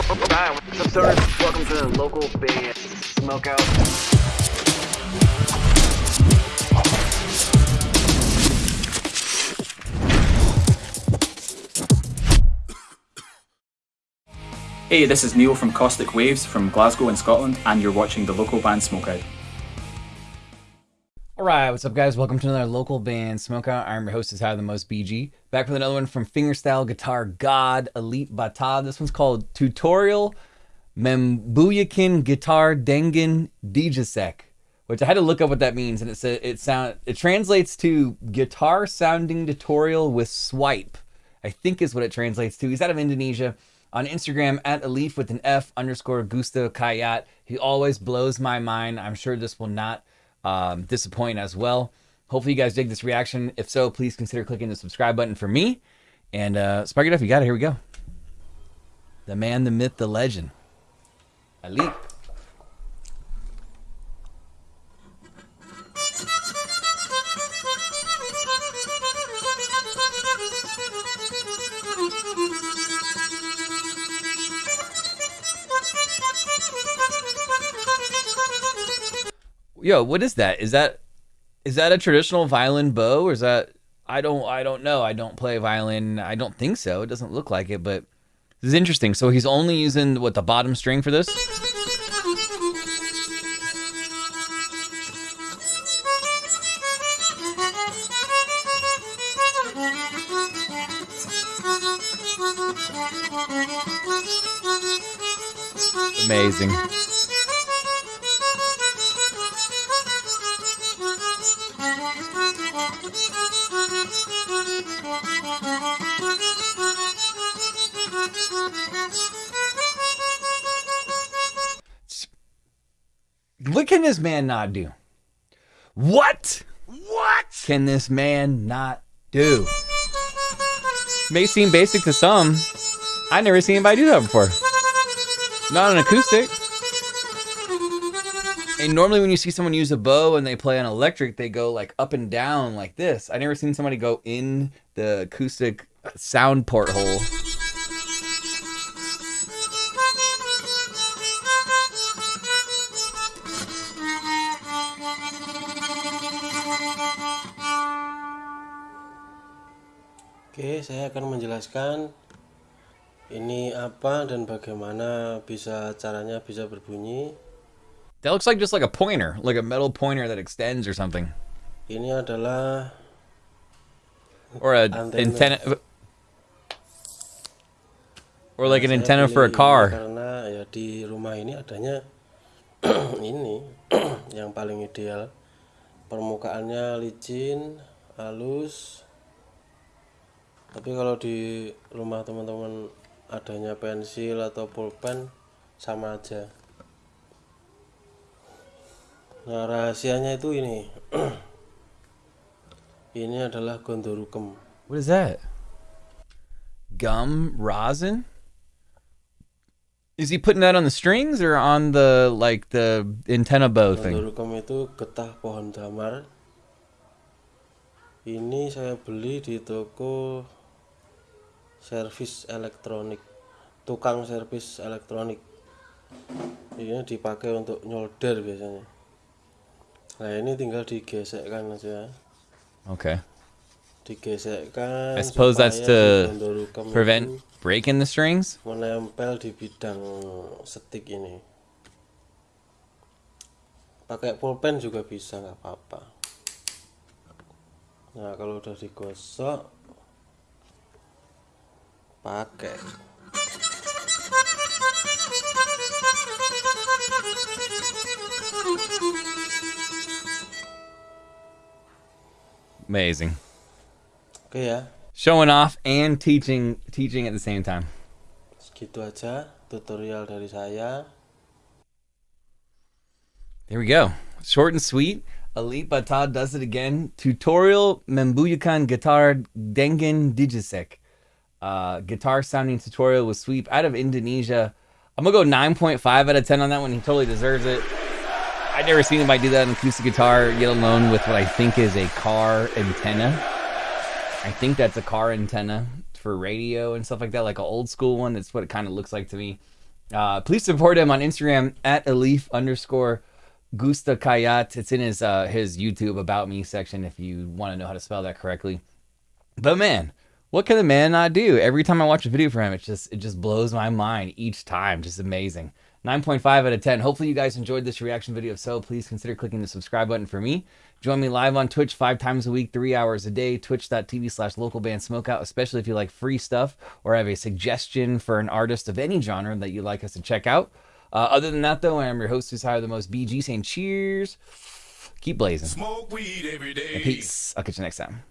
What's up, stoners? Welcome to the local Bay Smokeout. Hey, this is Neil from Caustic Waves from Glasgow in Scotland, and you're watching the local band Smokeout. Alright, what's up guys? Welcome to another local band Smokeout. I'm your host is How the Most BG. Back with another one from Fingerstyle Guitar God Alip Ba Ta. This one's called Tutorial Membuyakin Guitar Dengen Dijasek. Which I had to look up what that means, and it said it sound it translates to guitar sounding tutorial with swipe. I think is what it translates to. He's out of Indonesia. On Instagram at Alif with an F underscore Gusto Kayat. He always blows my mind. I'm sure this will not um, disappoint as well. Hopefully, you guys dig this reaction. If so, please consider clicking the subscribe button for me. And uh, spark it up. You got it. Here we go. The man, the myth, the legend. Ali. Yo, what is that? Is that is that a traditional violin bow or is that I don't I don't know. I don't play violin. I don't think so. It doesn't look like it, but this is interesting. So he's only using what the bottom string for this? Amazing. What can this man not do? What? What can this man not do? May seem basic to some. I've never seen anybody do that before. Not an acoustic. And normally when you see someone use a bow and they play on electric, they go like up and down like this. I never seen somebody go in the acoustic sound porthole. Oke, saya akan menjelaskan ini apa dan bagaimana bisa caranya bisa berbunyi. That looks like just like a pointer, like a metal pointer that extends or something. Ini adalah Or a Antenna. antenna. Or like an antenna for a car. Karena ya di rumah ini adanya ini yang paling ideal. Permukaannya licin, halus. Tapi kalau di rumah teman-teman adanya pensil atau pulpen sama aja. Nah, rahasianya itu ini. ini adalah gondorukem. What is that? Gum rosin? Is he putting that on the strings or on the like the antenna bow thing? Gondorukem itu getah pohon damar. Ini saya beli di toko servis elektronik, tukang servis elektronik. Ini dipakai untuk nyolder biasanya. Nah ini tinggal digesekkan aja, Okay. digesekkan. I suppose that's to Prevent breaking the strings? menempel di bidang setik ini. Pakai pulpen juga bisa nggak apa-apa. Nah kalau udah digosok, pakai. Amazing. Ya, Showing off and teaching teaching at the same time. segitu aja tutorial dari saya. There we go. Short and sweet. Alip Ba Ta does it again. Tutorial Membuyakan Guitar Dengen Dijisek. Uh, guitar sounding tutorial with sweep out of Indonesia. I'm gonna go 9.5 out of 10 on that one. He totally deserves it. I've never seen anybody do that on acoustic guitar, yet alone with what I think is a car antenna. I think that's a car antenna for radio and stuff like that, like an old school one. That's what it kind of looks like to me. Uh, please support him on Instagram at Elif underscore Gusta Kayat. It's in his uh, his YouTube about me section if you want to know how to spell that correctly. But man, what can the man not do? Every time I watch a video for him, it just it just blows my mind each time. Just amazing. 9.5 out of 10. Hopefully you guys enjoyed this reaction video. If so, please consider clicking the subscribe button for me. Join me live on Twitch five times a week, three hours a day, twitch.tv slash local band smokeout, especially if you like free stuff or have a suggestion for an artist of any genre that you'd like us to check out. Uh, other than that, though, I'm your host who's higher the most BG saying cheers. Keep blazing. Smoke weed every day. Peace. I'll catch you next time.